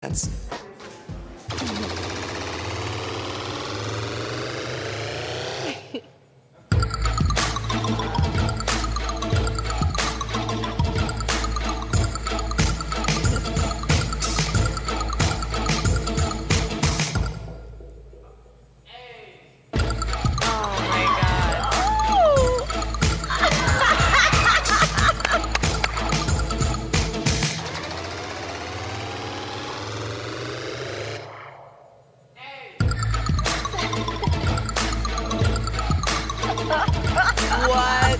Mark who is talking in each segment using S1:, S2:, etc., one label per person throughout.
S1: That's
S2: What?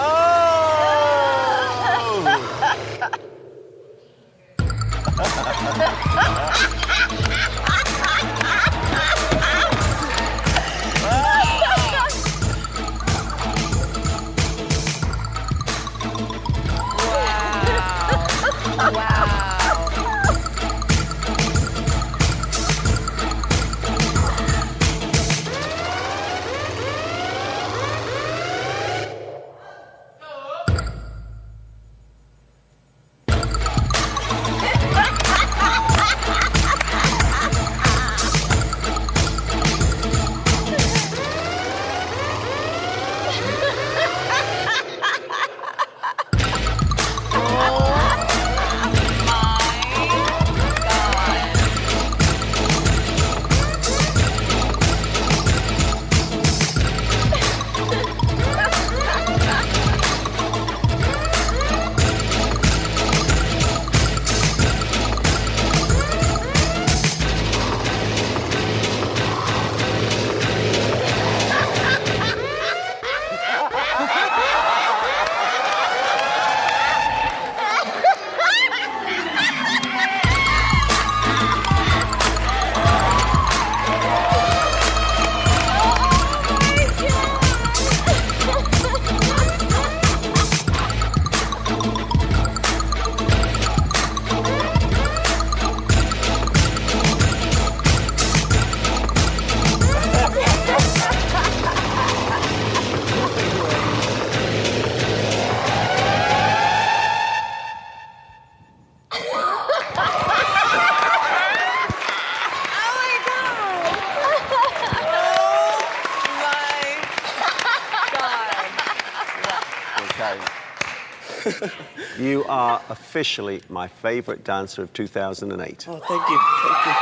S3: Oh! you are officially my favorite dancer of 2008.
S1: oh, thank you, thank you.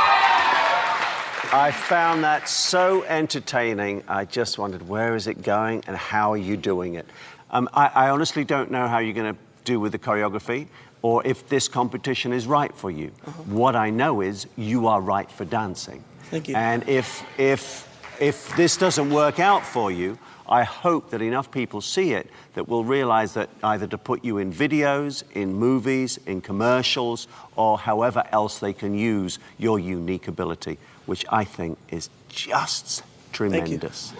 S3: I found that so entertaining. I just wondered where is it going and how are you doing it? Um, I, I honestly don't know how you're going to do with the choreography or if this competition is right for you. What I know is you are right for dancing.
S1: Thank you.
S3: And if if if this doesn't work out for you, I hope that enough people see it that will realize that either to put you in videos, in movies, in commercials, or however else they can use your unique ability, which I think is just
S1: you.
S3: tremendous.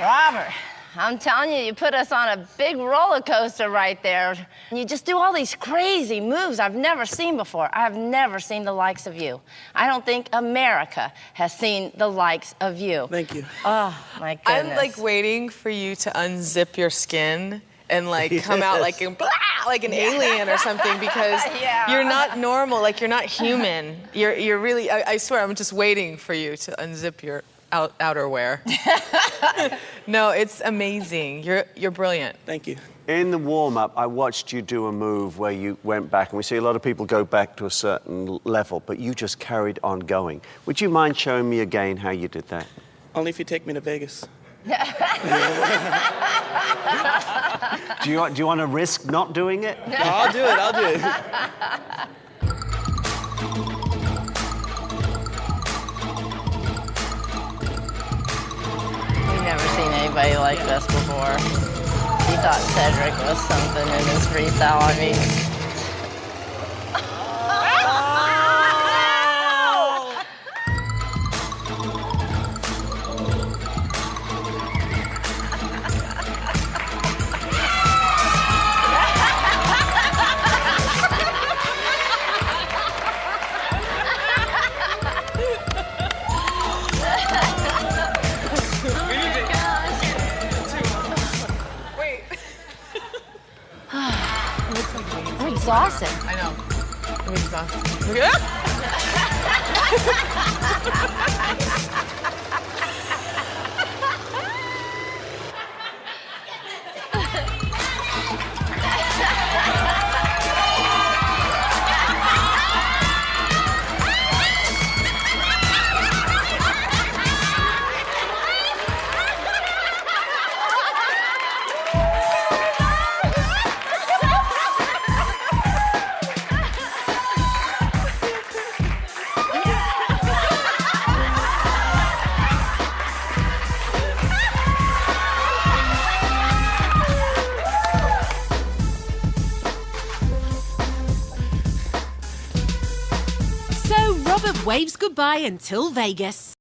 S2: Robert, I'm telling you, you put us on a big roller coaster right there. You just do all these crazy moves I've never seen before. I've never seen the likes of you. I don't think America has seen the likes of you.
S1: Thank you.
S2: Oh, my goodness.
S4: I'm like waiting for you to unzip your skin and like come out like a, blah, like an alien or something because
S2: Yeah.
S4: you're not normal. Like you're not human. You're you're really. I, I swear, I'm just waiting for you to unzip your out, outerwear. no, it's amazing. You're you're brilliant.
S1: Thank you.
S3: In the warm up, I watched you do a move where you went back, and we see a lot of people go back to a certain level, but you just carried on going. Would you mind showing me again how you did that?
S1: Only if you take me to Vegas.
S3: Do you, do you want to risk not doing it?
S1: No, I'll do it, I'll do it.
S2: like this before. He thought Cedric was something in his freestyle. I mean, exhausted.
S4: I know. I'm exhausted.
S5: waves goodbye until Vegas.